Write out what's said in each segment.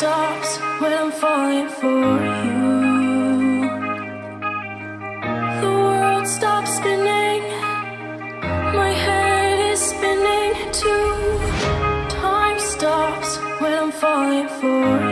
stops when I'm falling for you. The world stops spinning. My head is spinning too. Time stops when I'm falling for you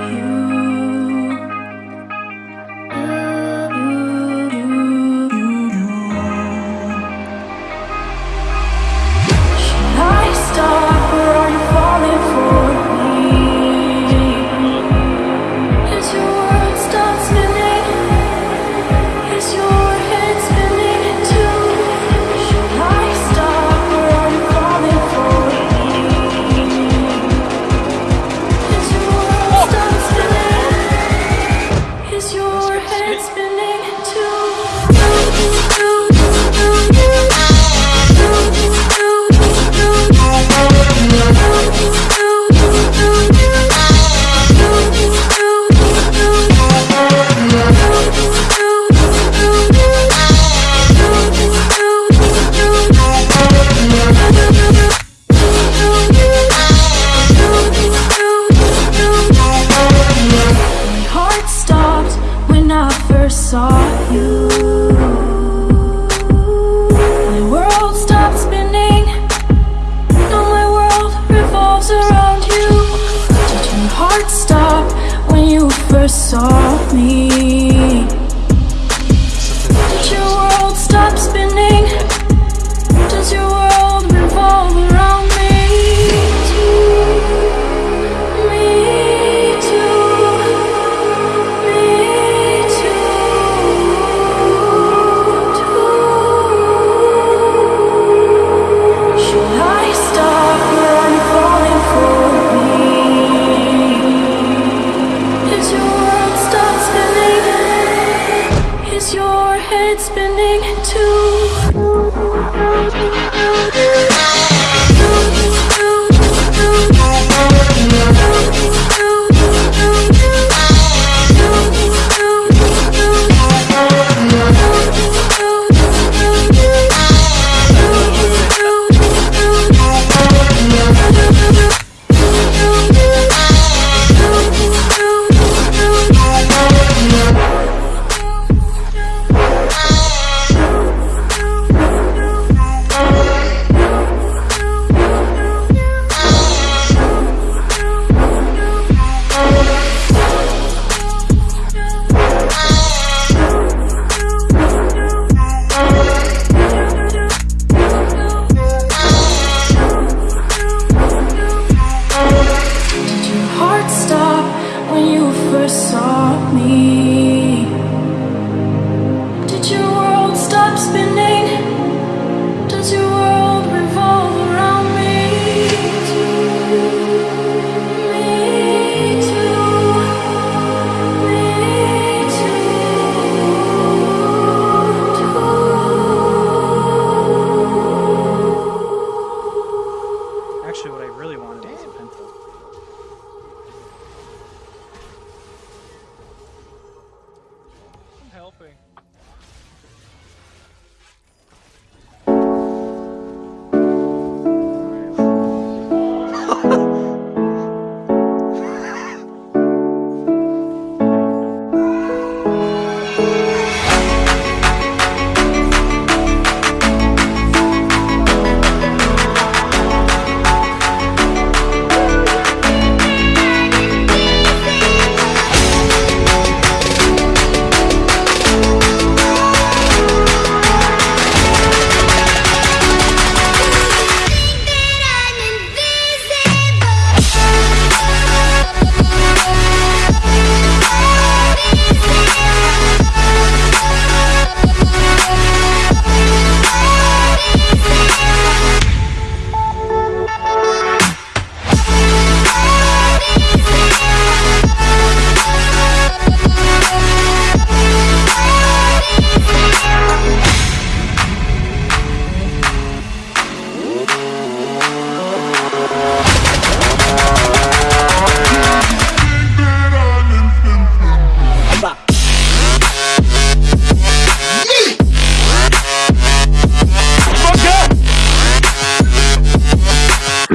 helping.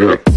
lyric.